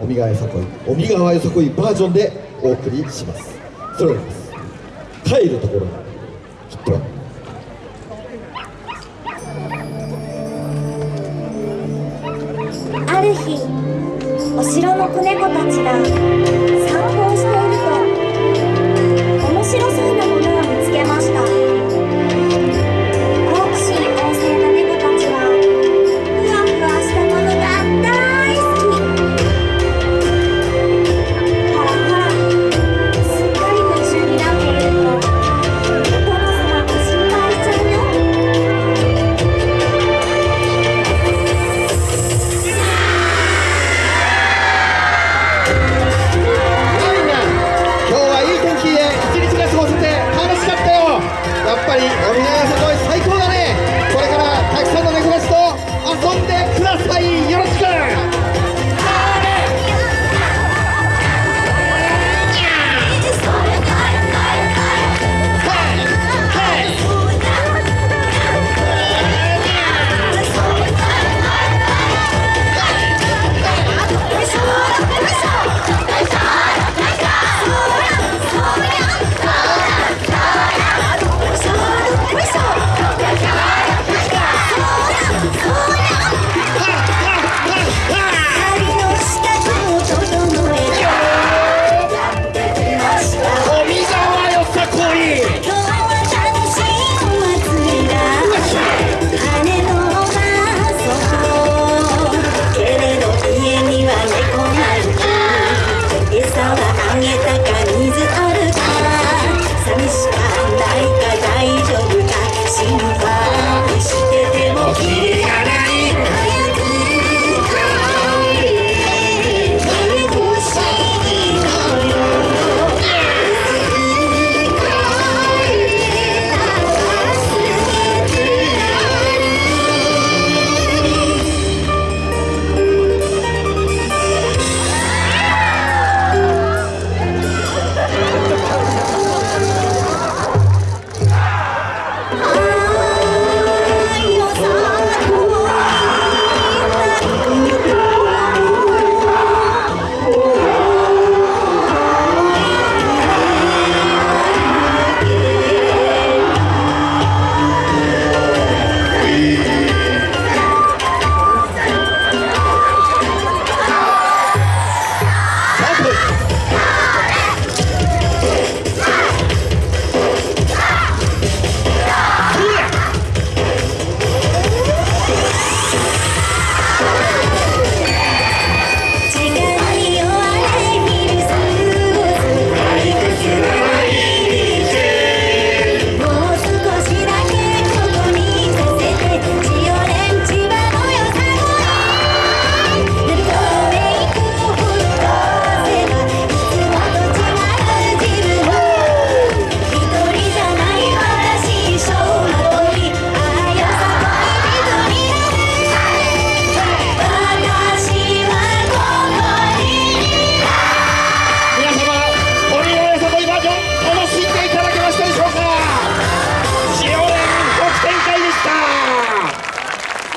お身がよさこいお身がよさこいバージョンでお送りします。それでは帰るところにヒットある日お城の子猫たちが散歩をしていると面白そうなものを見つけました。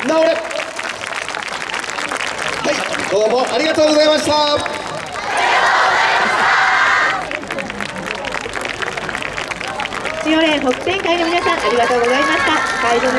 直れはいどうもありがとうございました塩連北天会の皆さんありがとうございました。